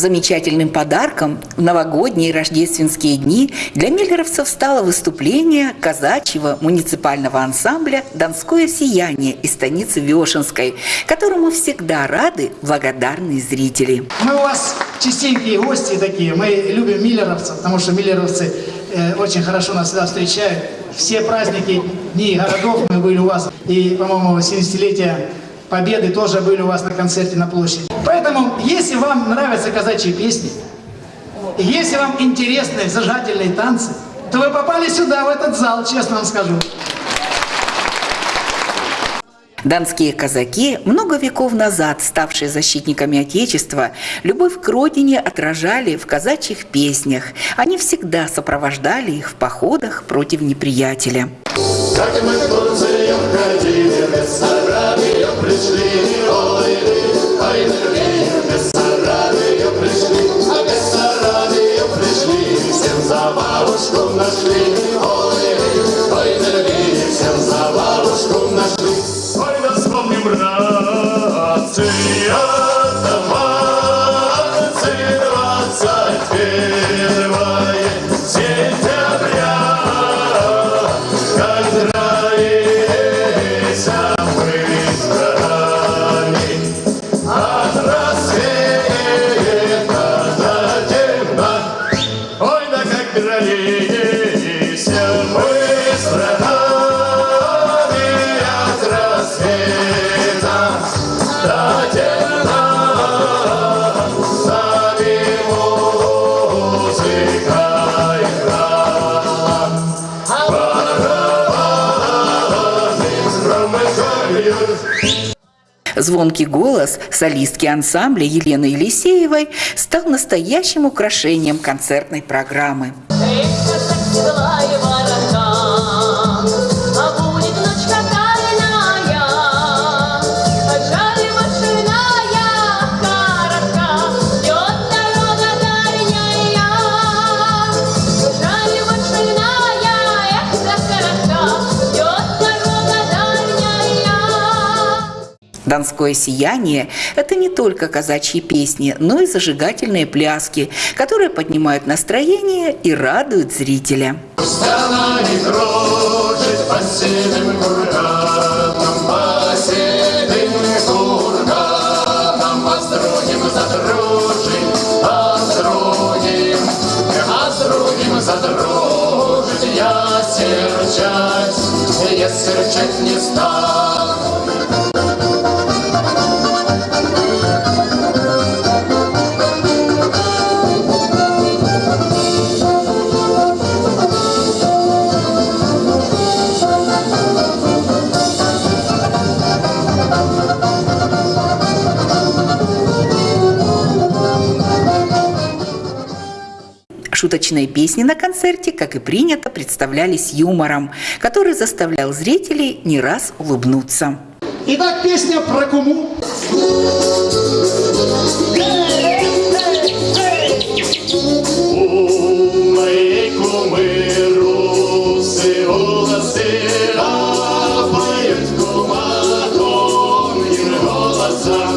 Замечательным подарком в новогодние и рождественские дни для миллеровцев стало выступление казачьего муниципального ансамбля «Донское сияние» из станицы Вешенской, которому всегда рады благодарные зрители. Мы у вас частенькие гости такие, мы любим миллеровцев, потому что миллеровцы э, очень хорошо нас всегда встречают. Все праздники, дни городов мы были у вас, и, по-моему, 70-летие Победы тоже были у вас на концерте на площади. Поэтому, если вам нравятся казачьи песни, если вам интересны зажигательные танцы, то вы попали сюда, в этот зал, честно вам скажу. Донские казаки, много веков назад ставшие защитниками Отечества, любовь к родине отражали в казачьих песнях. Они всегда сопровождали их в походах против неприятеля. Мы ходили, пришли, ой, Звонкий голос солистки ансамбля Елены Елисеевой стал настоящим украшением концертной программы. Донское сияние – это не только казачьи песни, но и зажигательные пляски, которые поднимают настроение и радуют зрителя. Задружить я серчать, я серчать не стану. Шуточные песни на концерте, как и принято, представлялись юмором, который заставлял зрителей не раз улыбнуться. Итак, песня про куму. А поет кума тонким голосом,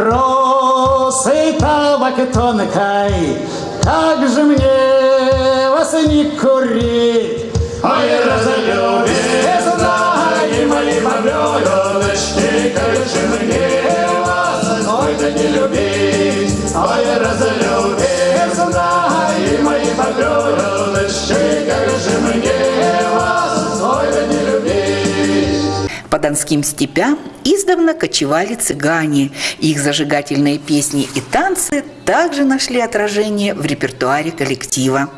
тонким голосом. тонкой, как же мне вас не курить? Ой, разлюбие, донским степям издавна кочевали цыгане. Их зажигательные песни и танцы также нашли отражение в репертуаре коллектива.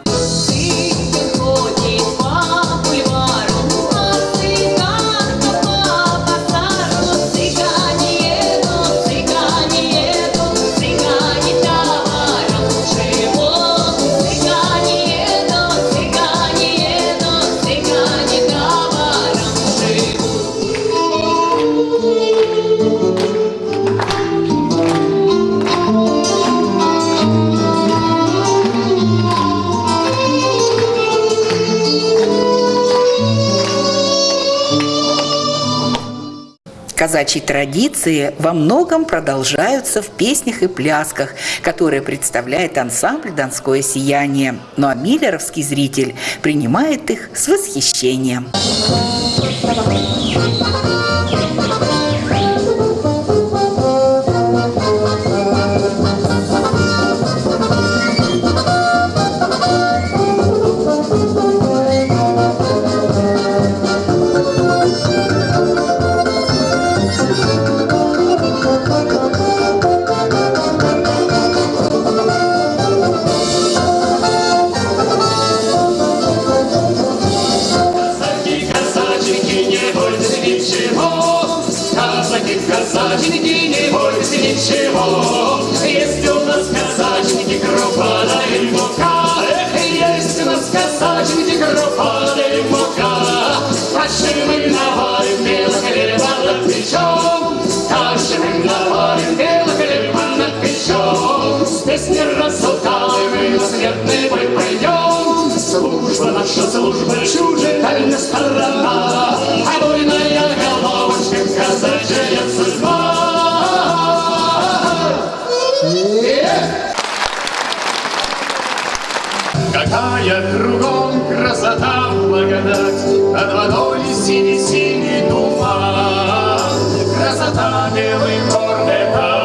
Казачьи традиции во многом продолжаются в песнях и плясках, которые представляет ансамбль «Донское сияние». Ну а миллеровский зритель принимает их с восхищением. Казаки, наша служба чужая сторона, а буйная головочка казачья судьба. Какая кругом красота, благодать, Над водой синий-синий туман. Красота белый город,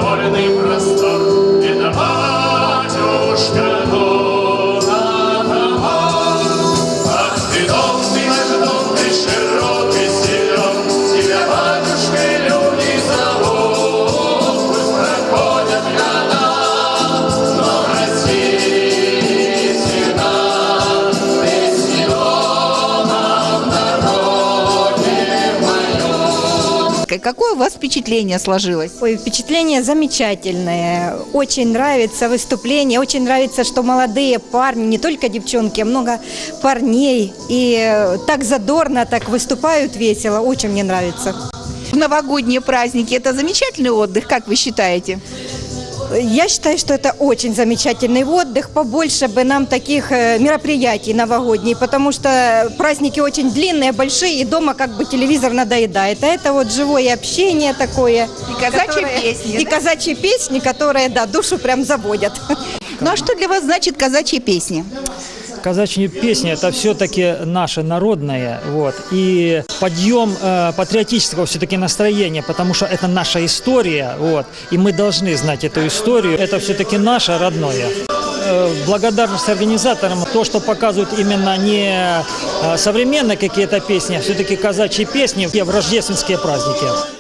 моем. Какое у вас впечатление сложилось? Ой, впечатление замечательное. Очень нравится выступление, очень нравится, что молодые парни, не только девчонки, а много парней. И э, так задорно, так выступают весело. Очень мне нравится. В новогодние праздники это замечательный отдых, как вы считаете? Я считаю, что это очень замечательный отдых. Побольше бы нам таких э, мероприятий новогодних, потому что праздники очень длинные, большие, и дома как бы телевизор надоедает. А это вот живое общение такое. И казачьи которое- песни, И да? казачьи песни, которые, да, душу прям заводят. Ну а что для вас значит казачьи песни? Казачьи песни – это все-таки наше народное, вот, и подъем э, патриотического все-таки настроения, потому что это наша история, вот, и мы должны знать эту историю, это все-таки наше родное. Э, благодарность организаторам, то, что показывают именно не э, современные какие-то песни, а все-таки казачьи песни в рождественские праздники.